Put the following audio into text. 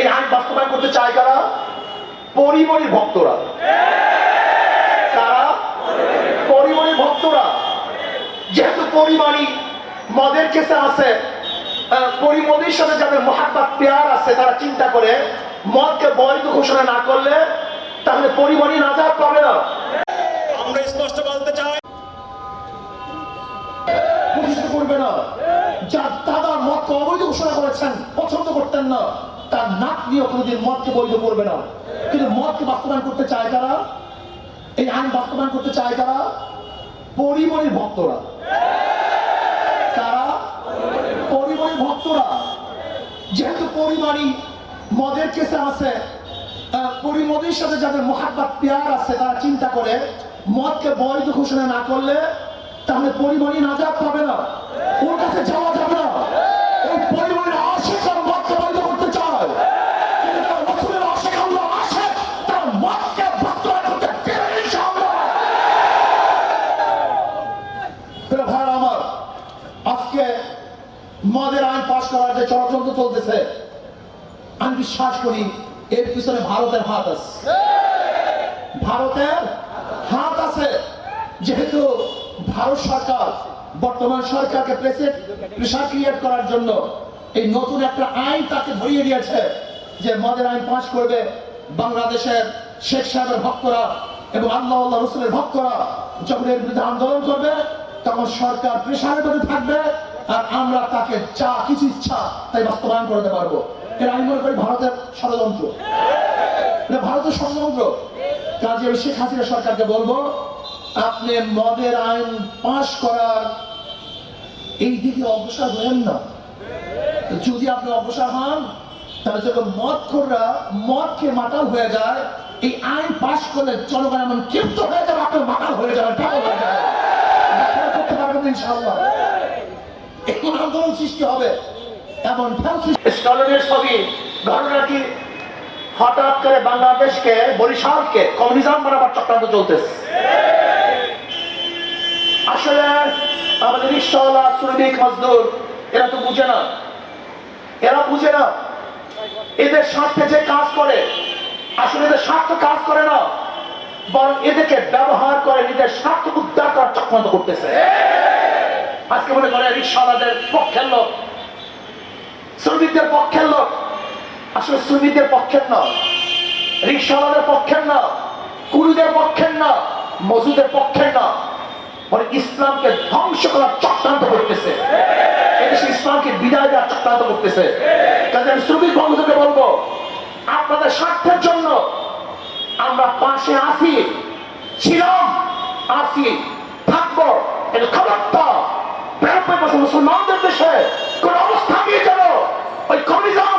এই আইন বাস্তবায়ন করতে চায় কারা? পরিমণির ভক্তরা। কারা? পরিমণির ভক্তরা। যেহেতু পরিমাণী মদের কেসে আছে পরিমণির সাথে যাদের মহাব্বাত পেয়ার আছে তারা চিন্তা করে মদকে বৈধ ঘোষণা না করলে তাহলে পরিমণি নাজাদ পাবে না। আমরা স্পষ্ট বলতে চাই করবে না। যার দাদা মদকে অবৈধ ঘোষণা করেছেন পছন্দ করতেন না। তার নাক নিয়ে কোনোদিন মদকে বৈধ করবে না। কিন্তু মদকে বাস্তবায়ন করতে চায় তারা এই আইন বাস্তবায়ন করতে চায় তারা পরিমণির ভক্তরা। তারা পরিমণির ভক্তরা। যেহেতু পরিমাণী মদের কেসে আছে আহ, পরিমণির সাথে যাদের মহাব্বাত পেয়ার আছে তারা চিন্তা করে মদকে বৈধ ঘোষণা না করলে তাহলে পরিমণি নাজাদ পাবে না। ওর কাছে যাওয়া যাবে মদের আইন পাশ করার যে ষড়যন্ত্র চলতেছে, আমি বিশ্বাস করি এর পিছনে ভারতের হাত আছে। ভারতের হাত আছে, যেহেতু ভারত সরকার, বর্তমান সরকারকে প্রেসার ক্রিয়েট করার জন্য এই নতুন একটা আইন তাকে ধরিয়ে দিয়েছে যে মদের আইন পাশ করবে বাংলাদেশের শেখ সাহেবের ভক্তরা এবং আল্লাহ আল্লাহ রসুলের ভক্তরা। যখন এর বিরুদ্ধে আন্দোলন করবে, তখন সরকার প্রেসারের মধ্যে থাকবে। আর আমরা তাকে যা কিছু ইচ্ছা তাই বাস্তবায়ন করতে পারব। এর আমি মনে করি ভারতের ষড়যন্ত্র। এটা ভারতের ষড়যন্ত্র। কাজে আমি শেখ হাসিনা সরকারকে বলব, আপনি মদের আইন পাশ করার এই দিকে অগ্রসর হলেন না। যদি আপনি অগ্রসর হন, তাহলে যখন মদ খোররা মদ খেয়ে মাতাল হয়ে যায়, এই আইন পাশ করলে জনগণ এমন ক্ষিপ্ত হয়ে যাবে আপনি মাতাল হয়ে যাবেন করতে পারবেন ইনশাআল্লাহ। আন্দোলন সৃষ্টি হবে। এমন ছবি ঘটনাটি হঠাৎ করে বাংলাদেশকে, বরিশালকে, কমিউনিজম বানাবার চক্রান্ত চলতেছে। আসলে আমাদের শ্রমিক মজদুর, এরা তো বুঝে না। এরা বুঝে না, এদের স্বার্থে যে কাজ করে, আসলে এদের স্বার্থ কাজ করে না, বরং এদেরকে ব্যবহার করে নিজের স্বার্থ উদ্ধার করার চক্রান্ত করতেছে। আজকে মনে করে রিক্সাওয়ালাদের পক্ষের লোক, শ্রমিকদের পক্ষের লোক। আসলে শ্রমিকদের পক্ষের না, রিক্সাওয়ালাদের পক্ষের না কুলিদের পক্ষের না, মজুদের পক্ষের না। মানে ইসলামকে ধ্বংস করার চক্রান্ত করতেছে। ইসলামকে বিদায় দেওয়ার চক্রান্ত করতেছে। কাজে আমি শ্রমিক বন্ধুদেরকে বলব, আপনাদের স্বার্থের জন্য আমরা পাশে আছি, ছিলাম, আছি, থাকব। খবরটা ব্যাপক মুসলমানদের দেশে কোন অবস্থাতেই যেন। ওই কমিউনিজম